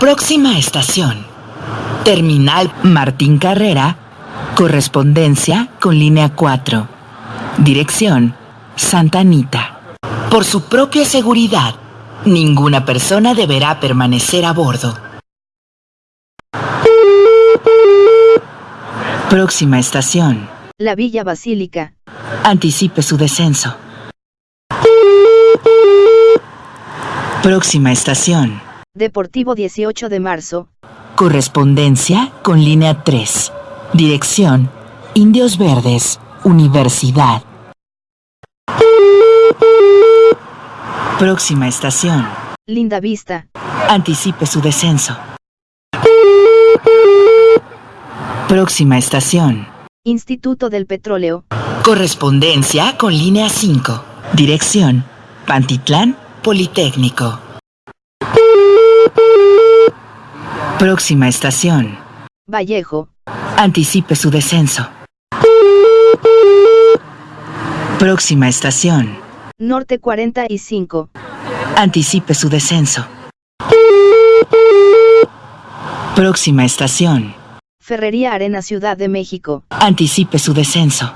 Próxima estación. Terminal Martín Carrera. Correspondencia con línea 4. Dirección Santa Anita. Por su propia seguridad, ninguna persona deberá permanecer a bordo. Próxima estación. La Villa Basílica. Anticipe su descenso. Próxima estación. Deportivo 18 de marzo. Correspondencia con línea 3. Dirección Indios Verdes, Universidad. Próxima estación. Linda Vista. Anticipe su descenso. Próxima estación. Instituto del Petróleo. Correspondencia con línea 5. Dirección Pantitlán, Politécnico. Próxima estación. Vallejo. Anticipe su descenso. Próxima estación. Norte 45. Anticipe su descenso. Próxima estación. Ferrería Arena Ciudad de México. Anticipe su descenso.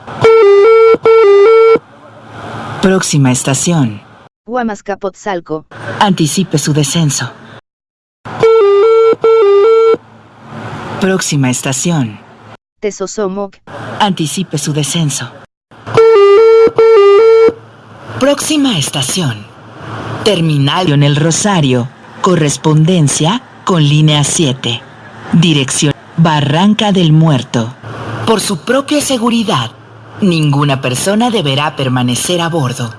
Próxima estación. Huamascapotzalco. Anticipe su descenso. Próxima estación. Tezosomoc. Anticipe su descenso. Próxima estación. Terminal en el Rosario. Correspondencia con línea 7. Dirección Barranca del Muerto. Por su propia seguridad, ninguna persona deberá permanecer a bordo.